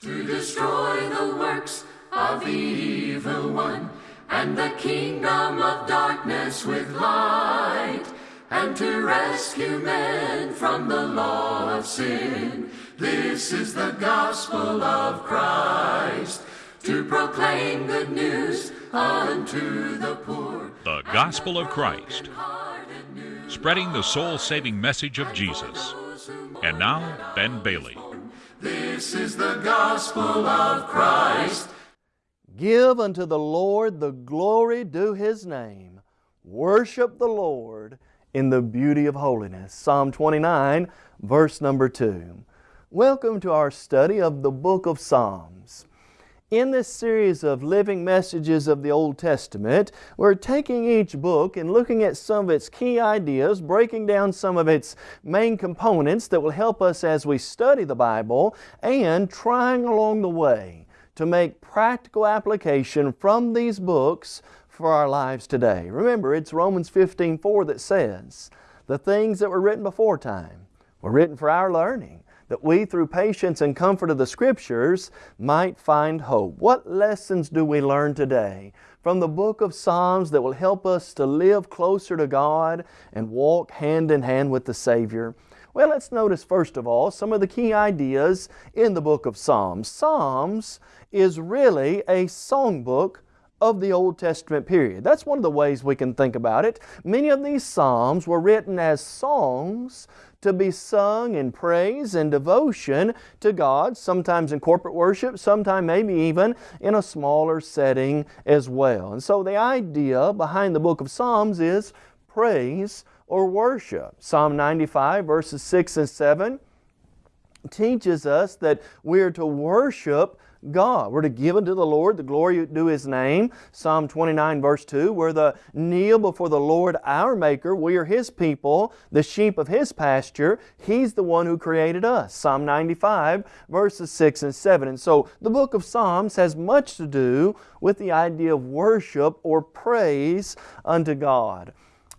to destroy the works of the evil one and the kingdom of darkness with light and to rescue men from the law of sin. This is the gospel of Christ to proclaim good news unto the poor. The Gospel of Christ, spreading the soul saving message of Jesus. And now, Ben Bailey. This is the gospel of Christ. Give unto the Lord the glory due His name. Worship the Lord in the beauty of holiness. Psalm 29, verse number 2. Welcome to our study of the book of Psalms. In this series of living messages of the Old Testament, we're taking each book and looking at some of its key ideas, breaking down some of its main components that will help us as we study the Bible, and trying along the way to make practical application from these books for our lives today. Remember, it's Romans 15, 4 that says, the things that were written before time were written for our learning, that we through patience and comfort of the Scriptures might find hope. What lessons do we learn today from the book of Psalms that will help us to live closer to God and walk hand in hand with the Savior? Well, let's notice first of all some of the key ideas in the book of Psalms. Psalms is really a songbook of the Old Testament period. That's one of the ways we can think about it. Many of these Psalms were written as songs to be sung in praise and devotion to God, sometimes in corporate worship, sometimes maybe even in a smaller setting as well. And so the idea behind the book of Psalms is praise or worship. Psalm 95 verses 6 and 7 teaches us that we are to worship God. We're to give unto the Lord the glory due His name. Psalm 29 verse 2, we're to kneel before the Lord our Maker. We are His people, the sheep of His pasture. He's the one who created us. Psalm 95 verses 6 and 7. And so the book of Psalms has much to do with the idea of worship or praise unto God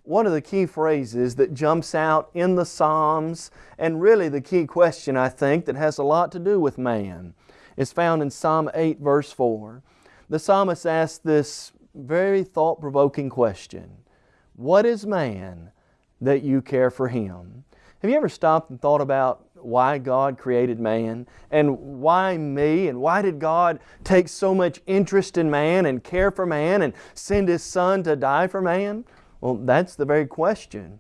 one of the key phrases that jumps out in the Psalms, and really the key question I think that has a lot to do with man, is found in Psalm 8 verse 4. The psalmist asks this very thought-provoking question. What is man that you care for him? Have you ever stopped and thought about why God created man and why me and why did God take so much interest in man and care for man and send His Son to die for man? Well, that's the very question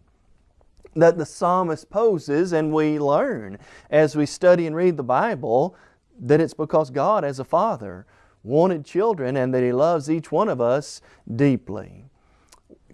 that the psalmist poses and we learn as we study and read the Bible that it's because God as a Father wanted children and that He loves each one of us deeply.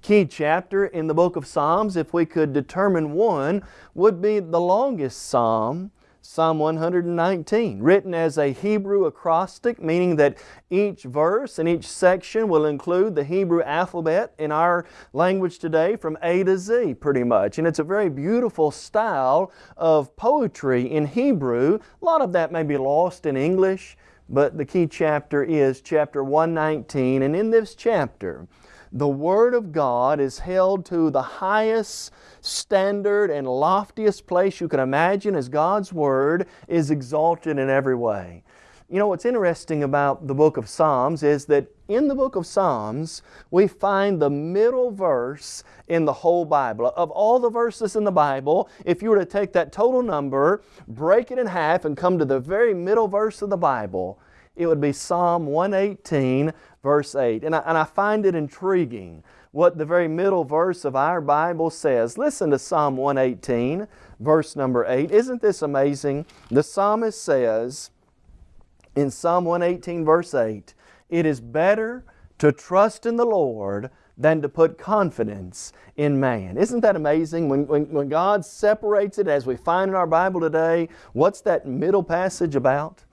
Key chapter in the book of Psalms, if we could determine one, would be the longest Psalm Psalm 119, written as a Hebrew acrostic, meaning that each verse and each section will include the Hebrew alphabet in our language today from A to Z pretty much. And it's a very beautiful style of poetry in Hebrew. A lot of that may be lost in English, but the key chapter is chapter 119. And in this chapter, the Word of God is held to the highest standard and loftiest place you can imagine as God's Word is exalted in every way. You know, what's interesting about the book of Psalms is that in the book of Psalms, we find the middle verse in the whole Bible. Of all the verses in the Bible, if you were to take that total number, break it in half, and come to the very middle verse of the Bible, it would be Psalm 118, verse 8. And I, and I find it intriguing what the very middle verse of our Bible says. Listen to Psalm 118, verse number 8. Isn't this amazing? The psalmist says in Psalm 118, verse 8, It is better to trust in the Lord than to put confidence in man. Isn't that amazing? When, when, when God separates it, as we find in our Bible today, what's that middle passage about?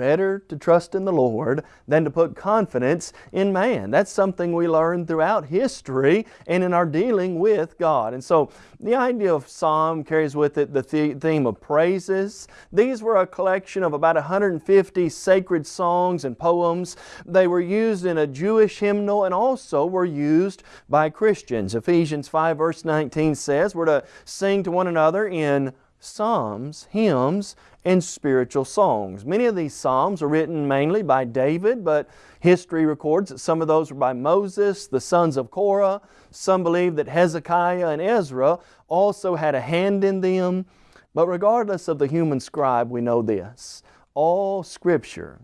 Better to trust in the Lord than to put confidence in man. That's something we learn throughout history and in our dealing with God. And so the idea of psalm carries with it the theme of praises. These were a collection of about 150 sacred songs and poems. They were used in a Jewish hymnal and also were used by Christians. Ephesians 5 verse 19 says we're to sing to one another in psalms, hymns, and spiritual songs. Many of these psalms are written mainly by David, but history records that some of those were by Moses, the sons of Korah. Some believe that Hezekiah and Ezra also had a hand in them. But regardless of the human scribe, we know this. All Scripture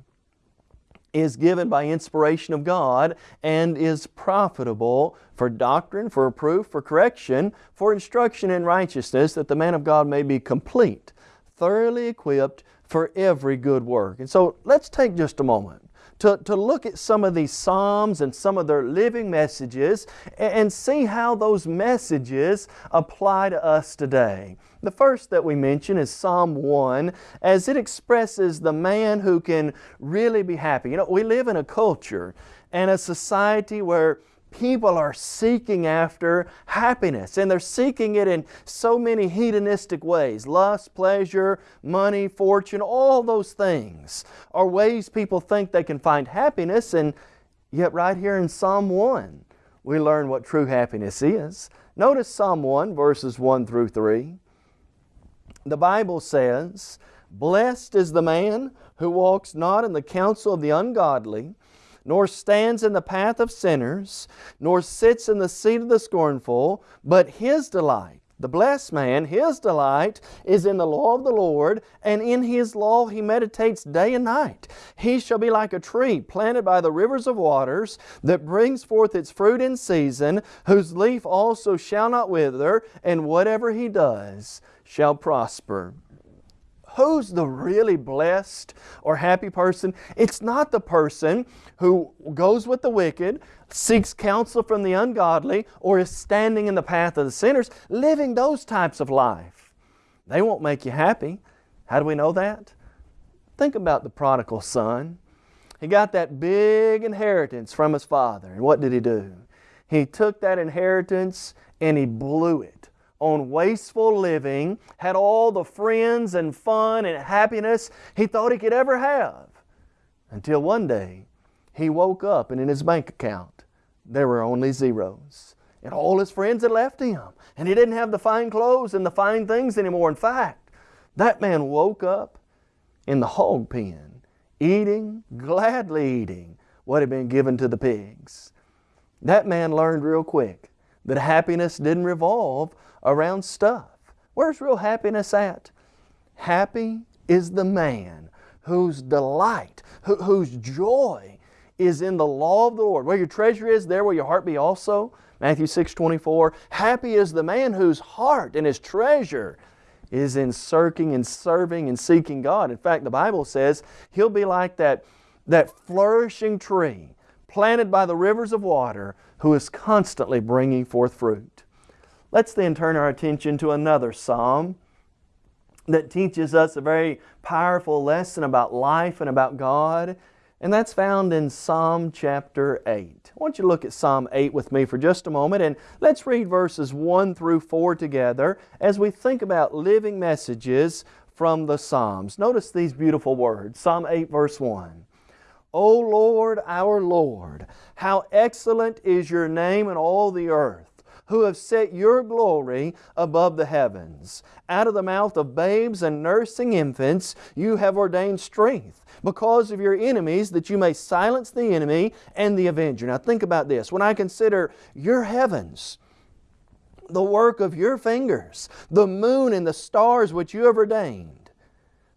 is given by inspiration of God and is profitable for doctrine, for reproof, for correction, for instruction in righteousness, that the man of God may be complete, thoroughly equipped for every good work. And so let's take just a moment to, to look at some of these Psalms and some of their living messages and see how those messages apply to us today. The first that we mention is Psalm 1 as it expresses the man who can really be happy. You know, we live in a culture and a society where people are seeking after happiness and they're seeking it in so many hedonistic ways. Lust, pleasure, money, fortune, all those things are ways people think they can find happiness and yet right here in Psalm 1 we learn what true happiness is. Notice Psalm 1 verses 1 through 3. The Bible says, Blessed is the man who walks not in the counsel of the ungodly, nor stands in the path of sinners, nor sits in the seat of the scornful, but his delight, the blessed man, his delight is in the law of the Lord, and in His law he meditates day and night. He shall be like a tree planted by the rivers of waters, that brings forth its fruit in season, whose leaf also shall not wither, and whatever he does shall prosper who's the really blessed or happy person? It's not the person who goes with the wicked, seeks counsel from the ungodly, or is standing in the path of the sinners, living those types of life. They won't make you happy. How do we know that? Think about the prodigal son. He got that big inheritance from his father. And what did he do? He took that inheritance and he blew it on wasteful living, had all the friends and fun and happiness he thought he could ever have. Until one day, he woke up and in his bank account, there were only zeros. And all his friends had left him. And he didn't have the fine clothes and the fine things anymore. In fact, that man woke up in the hog pen, eating, gladly eating what had been given to the pigs. That man learned real quick that happiness didn't revolve around stuff. Where's real happiness at? Happy is the man whose delight, whose joy is in the law of the Lord. Where your treasure is, there will your heart be also. Matthew 6, 24. Happy is the man whose heart and his treasure is in searching and serving and seeking God. In fact, the Bible says he'll be like that, that flourishing tree planted by the rivers of water who is constantly bringing forth fruit. Let's then turn our attention to another psalm that teaches us a very powerful lesson about life and about God, and that's found in Psalm chapter 8. I want you to look at Psalm 8 with me for just a moment, and let's read verses 1 through 4 together as we think about living messages from the Psalms. Notice these beautiful words. Psalm 8 verse 1. O Lord, our Lord, how excellent is your name in all the earth who have set your glory above the heavens. Out of the mouth of babes and nursing infants you have ordained strength because of your enemies that you may silence the enemy and the avenger. Now think about this. When I consider your heavens, the work of your fingers, the moon and the stars which you have ordained,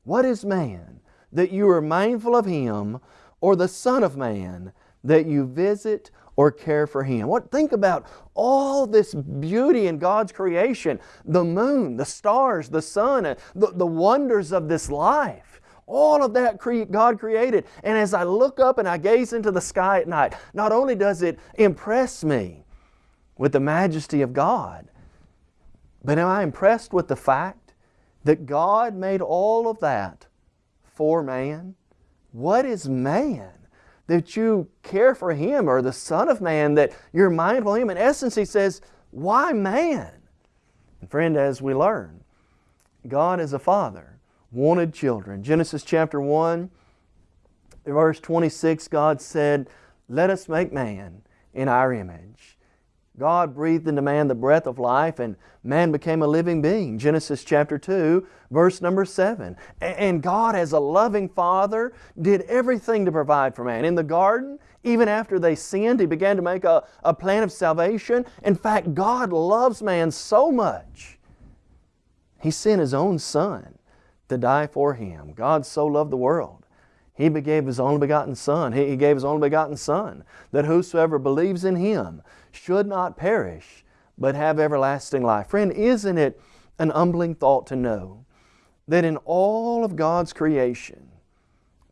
what is man that you are mindful of him, or the Son of Man that you visit or care for Him. What, think about all this beauty in God's creation, the moon, the stars, the sun, the, the wonders of this life. All of that cre God created. And as I look up and I gaze into the sky at night, not only does it impress me with the majesty of God, but am I impressed with the fact that God made all of that for man? What is man? That you care for him or the Son of Man, that you're mindful of him. In essence, he says, why man? And friend, as we learn, God as a father wanted children. Genesis chapter 1, verse 26, God said, let us make man in our image. God breathed into man the breath of life and man became a living being. Genesis chapter 2, verse number 7. And God as a loving Father did everything to provide for man. In the garden, even after they sinned, He began to make a, a plan of salvation. In fact, God loves man so much, He sent His own Son to die for him. God so loved the world. He gave His only begotten Son. He gave His only begotten Son, that whosoever believes in Him should not perish, but have everlasting life. Friend, isn't it an humbling thought to know that in all of God's creation,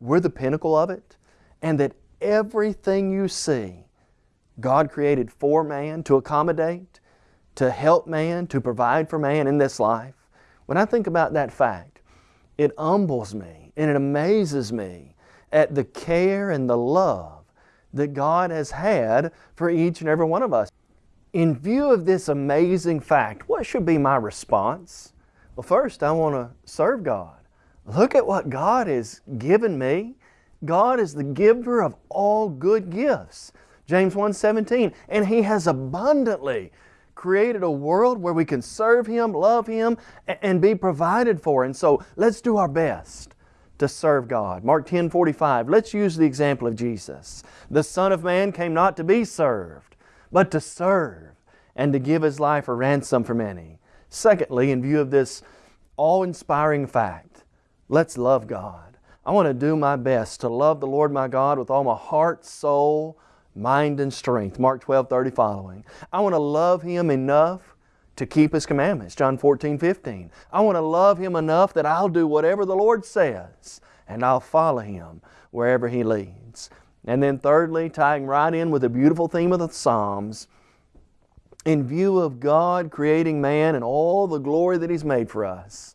we're the pinnacle of it, and that everything you see, God created for man to accommodate, to help man, to provide for man in this life. When I think about that fact, it humbles me and it amazes me at the care and the love that God has had for each and every one of us. In view of this amazing fact, what should be my response? Well, first, I want to serve God. Look at what God has given me. God is the giver of all good gifts. James 1.17, and He has abundantly created a world where we can serve Him, love Him, and be provided for. And so let's do our best to serve God. Mark 10 45, let's use the example of Jesus. The Son of Man came not to be served, but to serve and to give His life a ransom for many. Secondly, in view of this awe-inspiring fact, let's love God. I want to do my best to love the Lord my God with all my heart, soul, mind, and strength. Mark 12 30 following. I want to love Him enough to keep His commandments. John 14, 15. I want to love Him enough that I'll do whatever the Lord says and I'll follow Him wherever He leads. And then thirdly, tying right in with the beautiful theme of the Psalms, in view of God creating man and all the glory that He's made for us,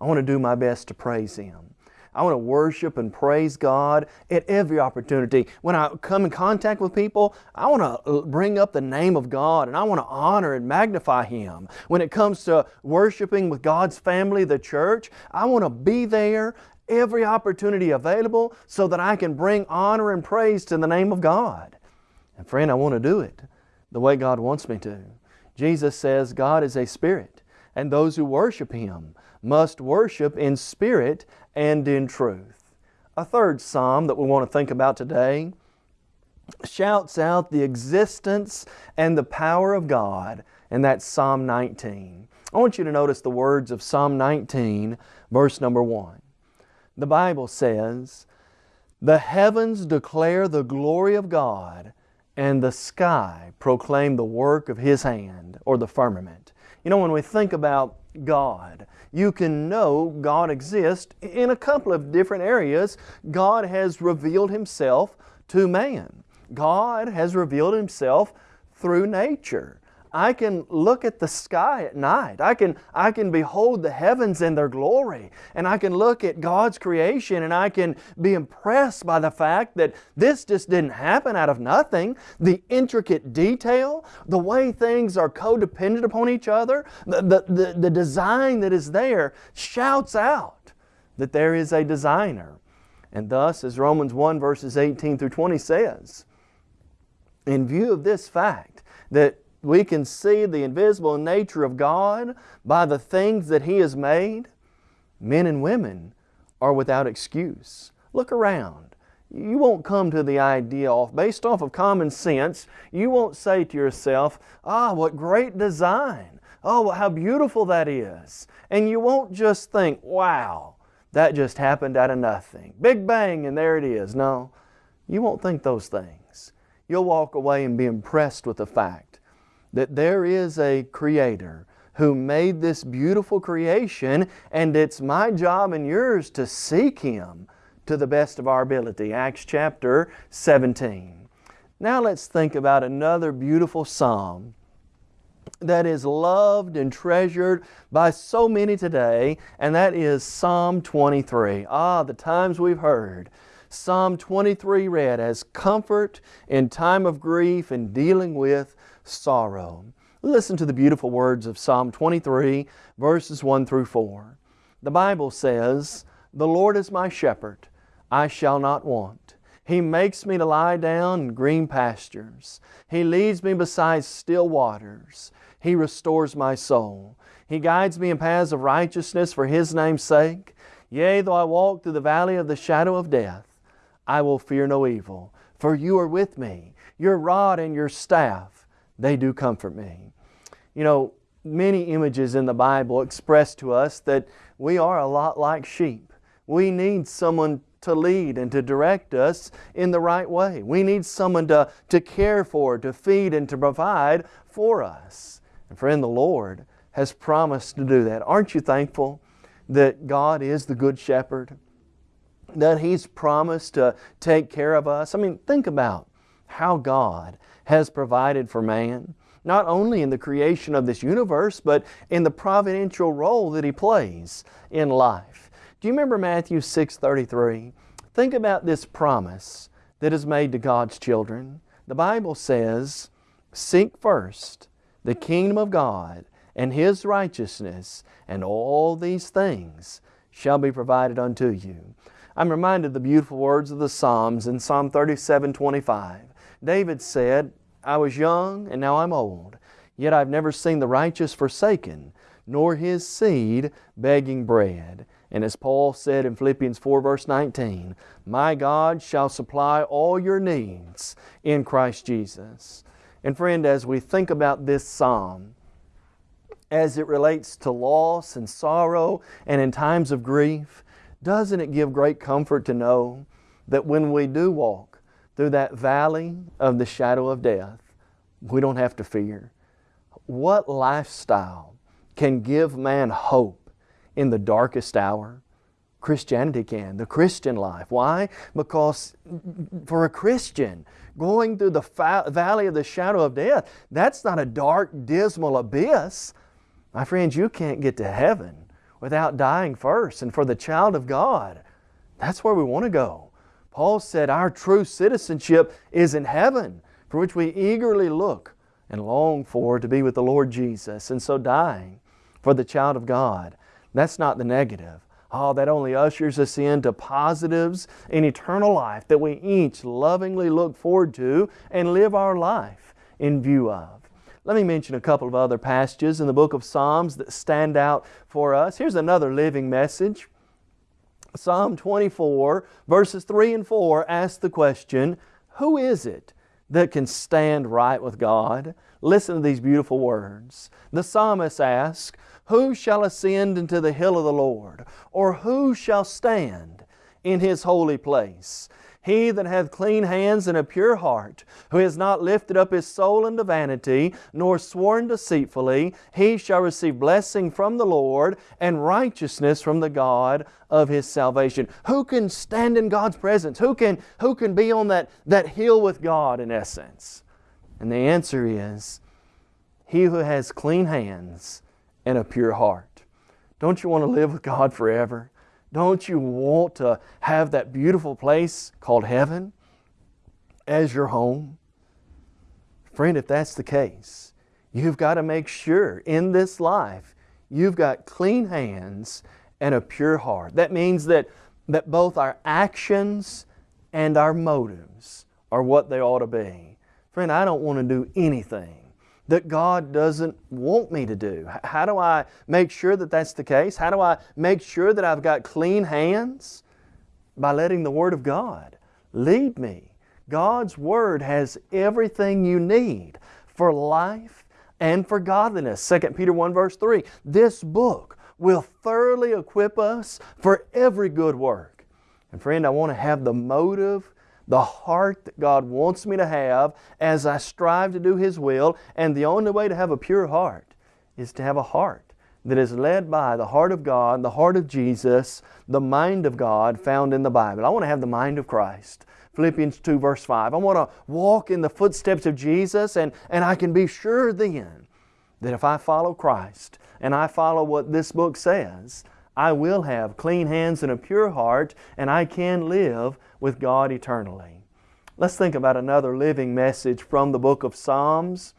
I want to do my best to praise Him. I want to worship and praise God at every opportunity. When I come in contact with people, I want to uh, bring up the name of God and I want to honor and magnify Him. When it comes to worshiping with God's family, the church, I want to be there every opportunity available so that I can bring honor and praise to the name of God. And friend, I want to do it the way God wants me to. Jesus says God is a spirit and those who worship Him must worship in spirit and in truth. A third psalm that we want to think about today shouts out the existence and the power of God, and that's Psalm 19. I want you to notice the words of Psalm 19, verse number 1. The Bible says, The heavens declare the glory of God, and the sky proclaim the work of His hand, or the firmament. You know, when we think about God, you can know God exists in a couple of different areas. God has revealed Himself to man. God has revealed Himself through nature. I can look at the sky at night. I can, I can behold the heavens and their glory. And I can look at God's creation and I can be impressed by the fact that this just didn't happen out of nothing. The intricate detail, the way things are codependent upon each other, the, the, the, the design that is there shouts out that there is a designer. And thus, as Romans 1 verses 18 through 20 says, in view of this fact that we can see the invisible nature of God by the things that He has made, men and women are without excuse. Look around. You won't come to the idea off, based off of common sense, you won't say to yourself, ah, what great design. Oh, how beautiful that is. And you won't just think, wow, that just happened out of nothing. Big bang and there it is. No, you won't think those things. You'll walk away and be impressed with the fact that there is a Creator who made this beautiful creation and it's my job and yours to seek Him to the best of our ability. Acts chapter 17. Now let's think about another beautiful psalm that is loved and treasured by so many today, and that is Psalm 23. Ah, the times we've heard Psalm 23 read as comfort in time of grief and dealing with sorrow. Listen to the beautiful words of Psalm 23, verses 1 through 4. The Bible says, The Lord is my shepherd, I shall not want. He makes me to lie down in green pastures. He leads me beside still waters. He restores my soul. He guides me in paths of righteousness for His name's sake. Yea, though I walk through the valley of the shadow of death, I will fear no evil, for you are with me. Your rod and your staff, they do comfort me. You know, many images in the Bible express to us that we are a lot like sheep. We need someone to lead and to direct us in the right way. We need someone to, to care for, to feed, and to provide for us. And friend, the Lord has promised to do that. Aren't you thankful that God is the Good Shepherd? That He's promised to take care of us? I mean, think about how God has provided for man, not only in the creation of this universe, but in the providential role that He plays in life. Do you remember Matthew 6.33? Think about this promise that is made to God's children. The Bible says, Seek first the kingdom of God and His righteousness, and all these things shall be provided unto you. I'm reminded of the beautiful words of the Psalms in Psalm 37, 25. David said, I was young and now I'm old, yet I've never seen the righteous forsaken, nor his seed begging bread. And as Paul said in Philippians 4 verse 19, My God shall supply all your needs in Christ Jesus. And friend, as we think about this psalm, as it relates to loss and sorrow and in times of grief, doesn't it give great comfort to know that when we do walk through that valley of the shadow of death, we don't have to fear? What lifestyle can give man hope in the darkest hour? Christianity can, the Christian life. Why? Because for a Christian, going through the valley of the shadow of death, that's not a dark, dismal abyss. My friends, you can't get to heaven without dying first. And for the child of God, that's where we want to go. Paul said our true citizenship is in heaven, for which we eagerly look and long for to be with the Lord Jesus. And so dying for the child of God, that's not the negative. Oh, that only ushers us into positives in eternal life that we each lovingly look forward to and live our life in view of. Let me mention a couple of other passages in the book of Psalms that stand out for us. Here's another living message. Psalm 24, verses 3 and 4 ask the question, Who is it that can stand right with God? Listen to these beautiful words. The psalmist asks, Who shall ascend into the hill of the Lord? Or who shall stand in His holy place? He that hath clean hands and a pure heart, who has not lifted up his soul unto vanity, nor sworn deceitfully, he shall receive blessing from the Lord and righteousness from the God of his salvation. Who can stand in God's presence? Who can, who can be on that, that hill with God in essence? And the answer is, he who has clean hands and a pure heart. Don't you want to live with God forever? Don't you want to have that beautiful place called heaven as your home? Friend, if that's the case, you've got to make sure in this life you've got clean hands and a pure heart. That means that, that both our actions and our motives are what they ought to be. Friend, I don't want to do anything that God doesn't want me to do? How do I make sure that that's the case? How do I make sure that I've got clean hands? By letting the Word of God lead me. God's Word has everything you need for life and for godliness. 2 Peter 1 verse 3. This book will thoroughly equip us for every good work. And friend, I want to have the motive the heart that God wants me to have as I strive to do His will. And the only way to have a pure heart is to have a heart that is led by the heart of God, the heart of Jesus, the mind of God found in the Bible. I want to have the mind of Christ. Philippians 2 verse 5. I want to walk in the footsteps of Jesus and, and I can be sure then that if I follow Christ and I follow what this book says, I will have clean hands and a pure heart and I can live with God eternally. Let's think about another living message from the book of Psalms.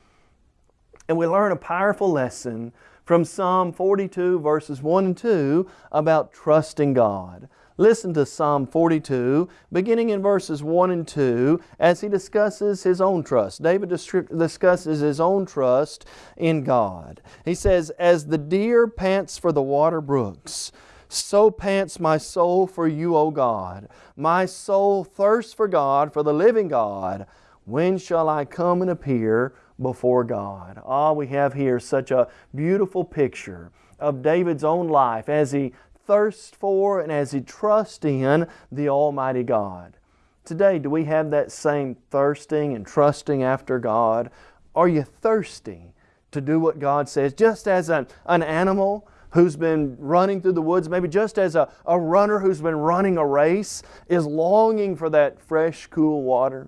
And we learn a powerful lesson from Psalm 42 verses 1 and 2 about trusting God. Listen to Psalm 42, beginning in verses 1 and 2, as he discusses his own trust. David discusses his own trust in God. He says, As the deer pants for the water brooks, so pants my soul for you, O God. My soul thirsts for God, for the living God. When shall I come and appear before God? Ah, we have here such a beautiful picture of David's own life as he thirsts for and as he trusts in the Almighty God. Today, do we have that same thirsting and trusting after God? Are you thirsty to do what God says? Just as an, an animal who's been running through the woods, maybe just as a, a runner who's been running a race is longing for that fresh, cool water.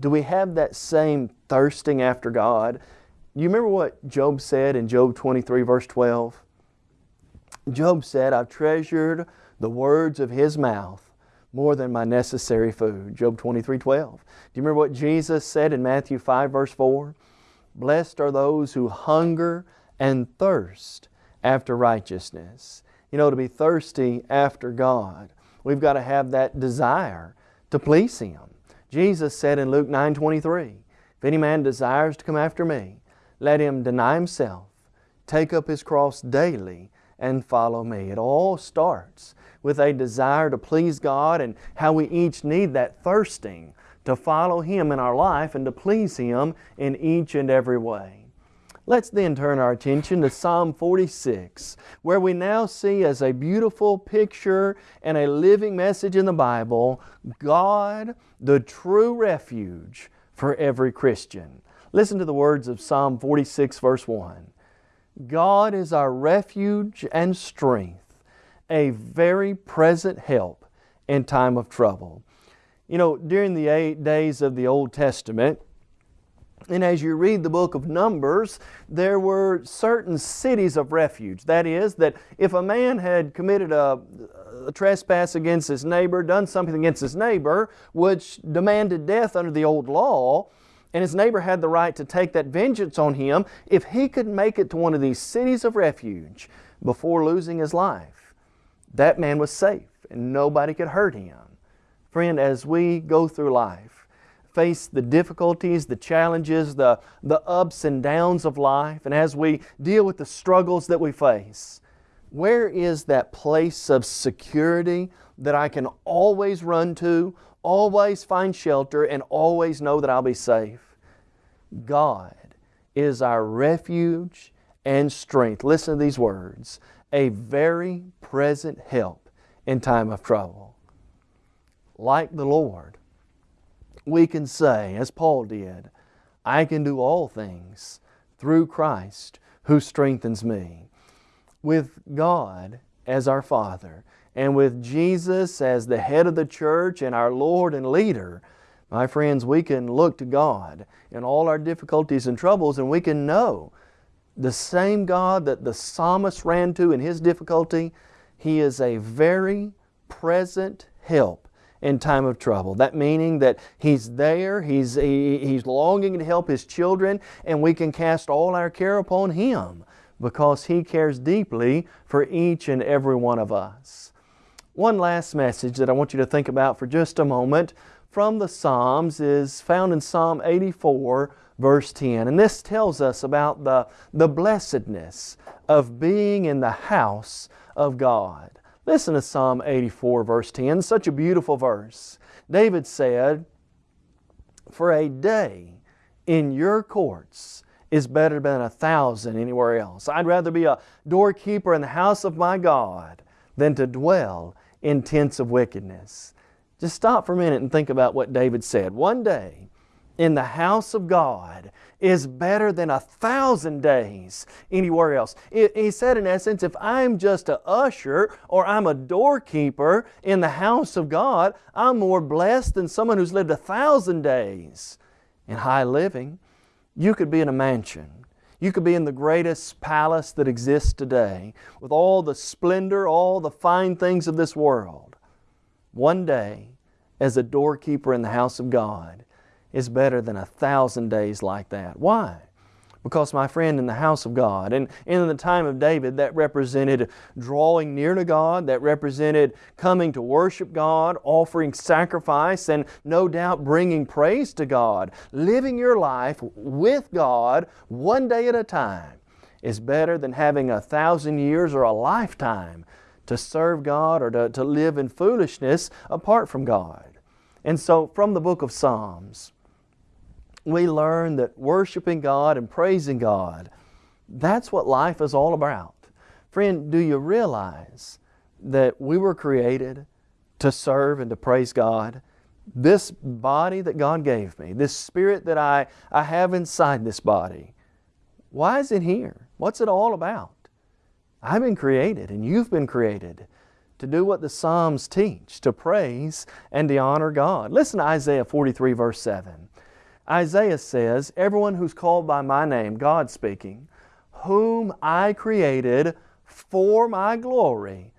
Do we have that same thirsting after God? You remember what Job said in Job 23, verse 12? Job said, I've treasured the words of His mouth more than my necessary food. Job 23, 12. Do you remember what Jesus said in Matthew 5, verse 4? Blessed are those who hunger and thirst after righteousness. You know, to be thirsty after God, we've got to have that desire to please Him. Jesus said in Luke 9, 23, If any man desires to come after me, let him deny himself, take up his cross daily, and follow me. It all starts with a desire to please God and how we each need that thirsting to follow Him in our life and to please Him in each and every way. Let's then turn our attention to Psalm 46, where we now see as a beautiful picture and a living message in the Bible, God, the true refuge for every Christian. Listen to the words of Psalm 46, verse 1. God is our refuge and strength, a very present help in time of trouble. You know, during the eight days of the Old Testament, and as you read the book of Numbers, there were certain cities of refuge. That is, that if a man had committed a, a, trespass against his neighbor, done something against his neighbor, which demanded death under the old law, and his neighbor had the right to take that vengeance on him if he could make it to one of these cities of refuge before losing his life. That man was safe and nobody could hurt him. Friend, as we go through life, face the difficulties, the challenges, the, the ups and downs of life, and as we deal with the struggles that we face, where is that place of security that I can always run to, always find shelter, and always know that I'll be safe. God is our refuge and strength. Listen to these words a very present help in time of trouble. Like the Lord, we can say, as Paul did, I can do all things through Christ who strengthens me. With God as our Father, and with Jesus as the head of the church and our Lord and leader, my friends, we can look to God in all our difficulties and troubles and we can know the same God that the psalmist ran to in his difficulty, He is a very present help in time of trouble. That meaning that He's there, He's, he, he's longing to help His children, and we can cast all our care upon Him because He cares deeply for each and every one of us. One last message that I want you to think about for just a moment from the Psalms is found in Psalm 84, verse 10. And this tells us about the, the blessedness of being in the house of God. Listen to Psalm 84, verse 10, such a beautiful verse. David said, For a day in your courts is better than a thousand anywhere else. I'd rather be a doorkeeper in the house of my God than to dwell in tents of wickedness. Just stop for a minute and think about what David said. One day in the house of God is better than a thousand days anywhere else. He said, in essence, if I'm just a usher or I'm a doorkeeper in the house of God, I'm more blessed than someone who's lived a thousand days in high living. You could be in a mansion you could be in the greatest palace that exists today with all the splendor, all the fine things of this world. One day, as a doorkeeper in the house of God, is better than a thousand days like that. Why? Because, my friend, in the house of God, and in the time of David, that represented drawing near to God, that represented coming to worship God, offering sacrifice, and no doubt bringing praise to God. Living your life with God one day at a time is better than having a thousand years or a lifetime to serve God or to, to live in foolishness apart from God. And so, from the book of Psalms, we learn that worshiping God and praising God, that's what life is all about. Friend, do you realize that we were created to serve and to praise God? This body that God gave me, this spirit that I, I have inside this body, why is it here? What's it all about? I've been created and you've been created to do what the Psalms teach, to praise and to honor God. Listen to Isaiah 43 verse 7. Isaiah says, Everyone who's called by my name, God speaking, whom I created for my glory,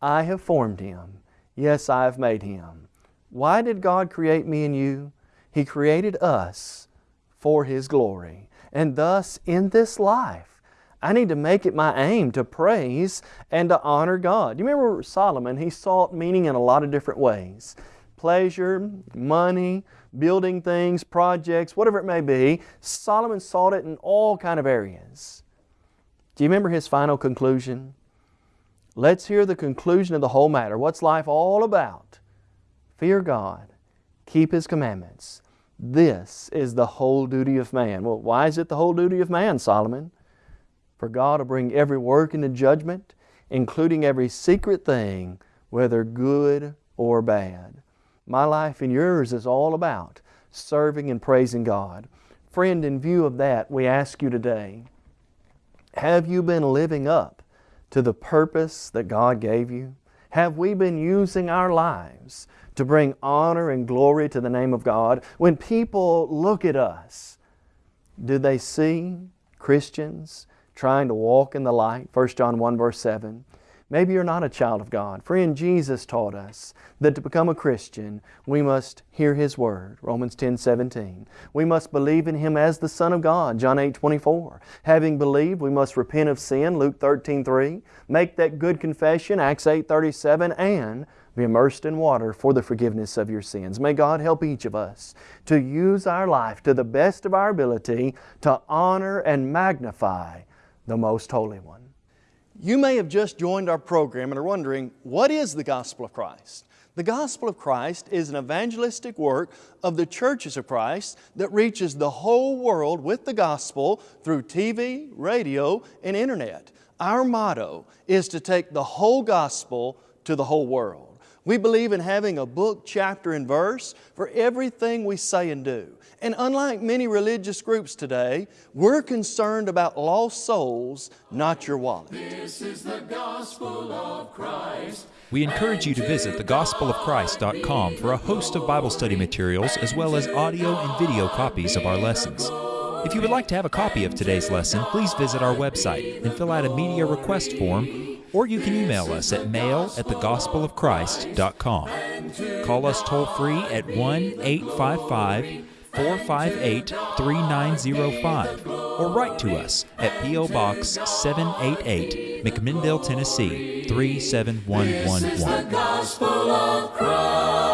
I have formed him. Yes, I have made him. Why did God create me and you? He created us for His glory. And thus, in this life, I need to make it my aim to praise and to honor God. You remember Solomon, he sought meaning in a lot of different ways. Pleasure, money, building things, projects, whatever it may be. Solomon sought it in all kind of areas. Do you remember his final conclusion? Let's hear the conclusion of the whole matter. What's life all about? Fear God, keep His commandments. This is the whole duty of man. Well, why is it the whole duty of man, Solomon? For God will bring every work into judgment, including every secret thing, whether good or bad. My life and yours is all about serving and praising God. Friend, in view of that, we ask you today, have you been living up to the purpose that God gave you? Have we been using our lives to bring honor and glory to the name of God? When people look at us, do they see Christians trying to walk in the light? 1 John 1 verse 7. Maybe you're not a child of God. Friend, Jesus taught us that to become a Christian, we must hear His Word, Romans 10, 17. We must believe in Him as the Son of God, John 8, 24. Having believed, we must repent of sin, Luke 13, 3. Make that good confession, Acts 8, 37, and be immersed in water for the forgiveness of your sins. May God help each of us to use our life to the best of our ability to honor and magnify the Most Holy One. You may have just joined our program and are wondering, what is the Gospel of Christ? The Gospel of Christ is an evangelistic work of the churches of Christ that reaches the whole world with the Gospel through TV, radio, and Internet. Our motto is to take the whole Gospel to the whole world. We believe in having a book, chapter, and verse for everything we say and do. And unlike many religious groups today, we're concerned about lost souls, not your wallet. This is the gospel of Christ. We encourage you to visit thegospelofchrist.com for a host of Bible study materials as well as audio and video copies of our lessons. If you would like to have a copy of today's lesson, please visit our website and fill out a media request form or you can email us at mail at thegospelofchrist.com. Call us toll free at 1 855 458 3905 or write to us at P.O. Box 788, McMinnville, Tennessee 37111.